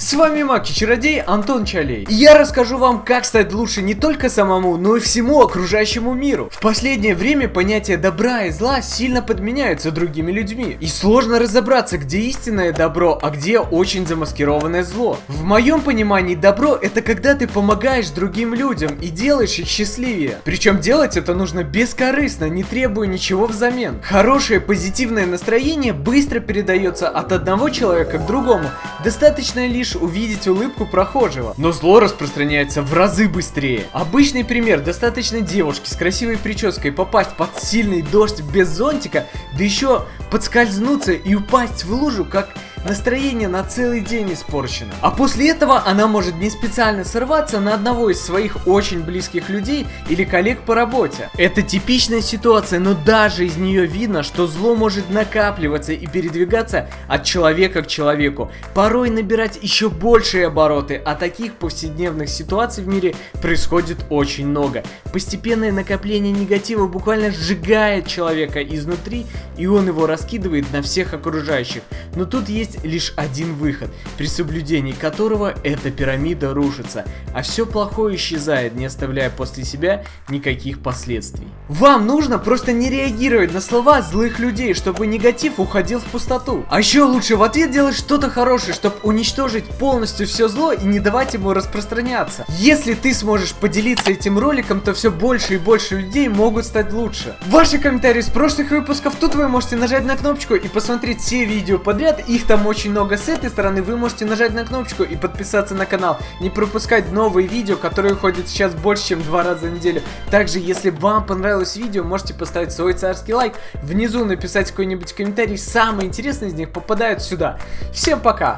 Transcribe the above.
С вами Маки Чародей Антон Чалей. И я расскажу вам, как стать лучше не только самому, но и всему окружающему миру. В последнее время понятия добра и зла сильно подменяются другими людьми. И сложно разобраться, где истинное добро, а где очень замаскированное зло. В моем понимании добро это когда ты помогаешь другим людям и делаешь их счастливее. Причем делать это нужно бескорыстно, не требуя ничего взамен. Хорошее позитивное настроение быстро передается от одного человека к другому. Достаточно лишь увидеть улыбку прохожего. Но зло распространяется в разы быстрее. Обычный пример. Достаточно девушке с красивой прической попасть под сильный дождь без зонтика, да еще подскользнуться и упасть в лужу, как настроение на целый день испорчено. А после этого она может не специально сорваться на одного из своих очень близких людей или коллег по работе. Это типичная ситуация, но даже из нее видно, что зло может накапливаться и передвигаться от человека к человеку, порой набирать еще большие обороты, а таких повседневных ситуаций в мире происходит очень много. Постепенное накопление негатива буквально сжигает человека изнутри, и он его раскидывает на всех окружающих. Но тут есть есть лишь один выход, при соблюдении которого эта пирамида рушится, а все плохое исчезает, не оставляя после себя никаких последствий. Вам нужно просто не реагировать на слова злых людей, чтобы негатив уходил в пустоту. А еще лучше в ответ делать что-то хорошее, чтобы уничтожить полностью все зло и не давать ему распространяться. Если ты сможешь поделиться этим роликом, то все больше и больше людей могут стать лучше. Ваши комментарии с прошлых выпусков, тут вы можете нажать на кнопочку и посмотреть все видео подряд, их там очень много с этой стороны, вы можете нажать на кнопочку и подписаться на канал. Не пропускать новые видео, которые ходят сейчас больше, чем два раза в неделю. Также, если вам понравилось видео, можете поставить свой царский лайк, внизу написать какой-нибудь комментарий. Самые интересные из них попадают сюда. Всем пока!